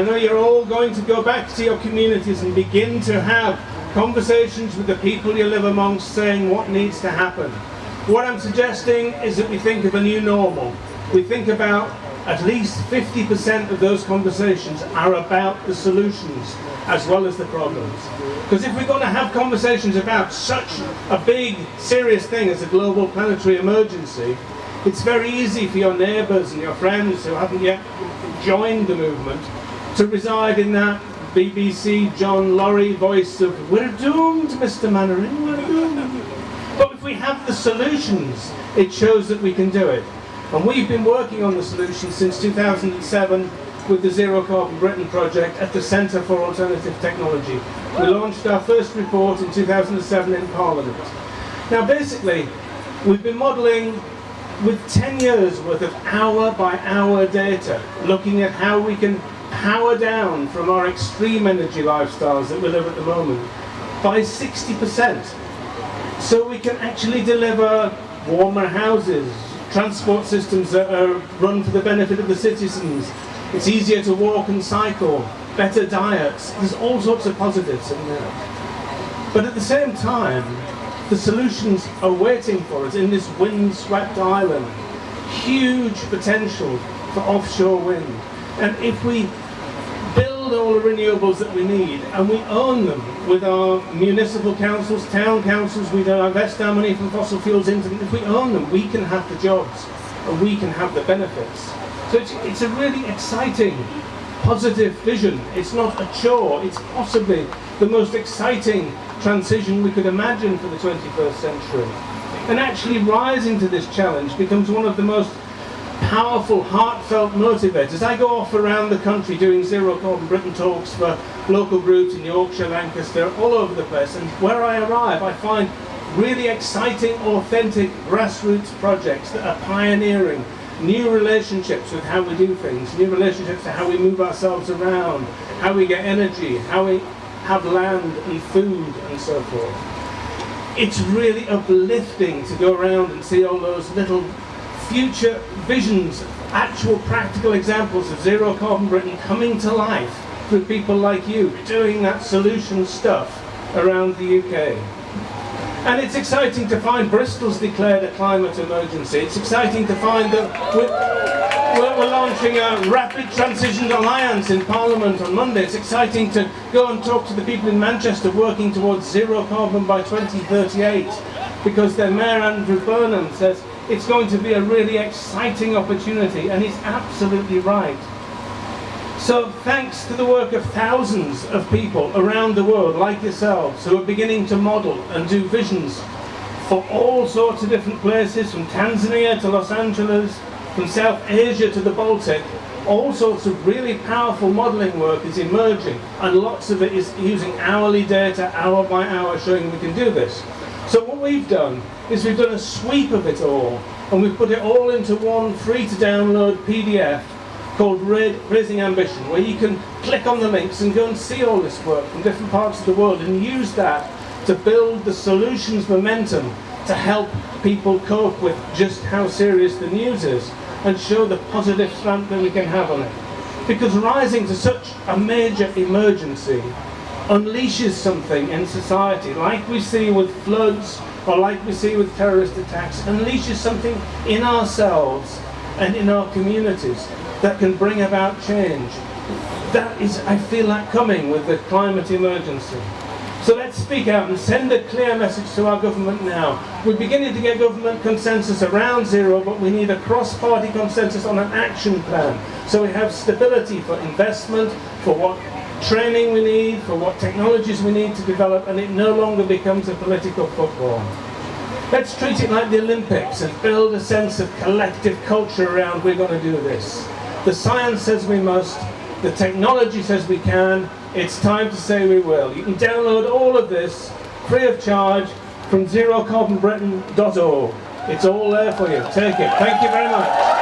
I know you're all going to go back to your communities and begin to have conversations with the people you live amongst saying what needs to happen. What I'm suggesting is that we think of a new normal. We think about at least 50% of those conversations are about the solutions as well as the problems. Because if we're going to have conversations about such a big, serious thing as a global planetary emergency, it's very easy for your neighbours and your friends who haven't yet joined the movement to reside in that BBC John Laurie voice of we're doomed Mr Mainwaring, we're doomed. But if we have the solutions, it shows that we can do it. And we've been working on the solution since 2007 with the Zero Carbon Britain project at the Centre for Alternative Technology. We launched our first report in 2007 in Parliament. Now basically, we've been modelling with 10 years worth of hour by hour data, looking at how we can power down from our extreme energy lifestyles that we live at the moment by 60%. So we can actually deliver warmer houses, transport systems that are run for the benefit of the citizens. It's easier to walk and cycle, better diets. There's all sorts of positives in there. But at the same time, the solutions are waiting for us in this wind-swept island. Huge potential for offshore wind. And if we build all the renewables that we need and we own them with our municipal councils, town councils, we don't invest our money from fossil fuels into them, if we own them, we can have the jobs and we can have the benefits. So it's, it's a really exciting, positive vision. It's not a chore, it's possibly the most exciting transition we could imagine for the 21st century. And actually rising to this challenge becomes one of the most powerful, heartfelt motivators. I go off around the country doing Zero Carbon Britain talks for local groups in Yorkshire, Lancaster, all over the place, and where I arrive I find really exciting, authentic grassroots projects that are pioneering new relationships with how we do things, new relationships to how we move ourselves around, how we get energy, how we have land and food and so forth. It's really uplifting to go around and see all those little future visions, actual practical examples of zero carbon Britain coming to life through people like you doing that solution stuff around the UK. And it's exciting to find Bristol's declared a climate emergency. It's exciting to find that we're, we're launching a Rapid Transition Alliance in Parliament on Monday. It's exciting to go and talk to the people in Manchester working towards zero carbon by 2038 because their Mayor Andrew Burnham says it's going to be a really exciting opportunity, and he's absolutely right. So thanks to the work of thousands of people around the world, like yourselves, who are beginning to model and do visions for all sorts of different places, from Tanzania to Los Angeles, from South Asia to the Baltic, all sorts of really powerful modelling work is emerging, and lots of it is using hourly data, hour by hour, showing we can do this. So what we've done is we've done a sweep of it all and we've put it all into one free to download PDF called Raising Ambition where you can click on the links and go and see all this work from different parts of the world and use that to build the solutions momentum to help people cope with just how serious the news is and show the positive slant that we can have on it. Because rising to such a major emergency unleashes something in society, like we see with floods, or like we see with terrorist attacks, unleashes something in ourselves and in our communities that can bring about change. That is, I feel that coming with the climate emergency. So let's speak out and send a clear message to our government now. We're beginning to get government consensus around zero, but we need a cross-party consensus on an action plan. So we have stability for investment, for what training we need, for what technologies we need to develop, and it no longer becomes a political football. Let's treat it like the Olympics and build a sense of collective culture around we're going to do this. The science says we must, the technology says we can, it's time to say we will. You can download all of this free of charge from zerocarbonbritain.org. It's all there for you. Take it. Thank you very much.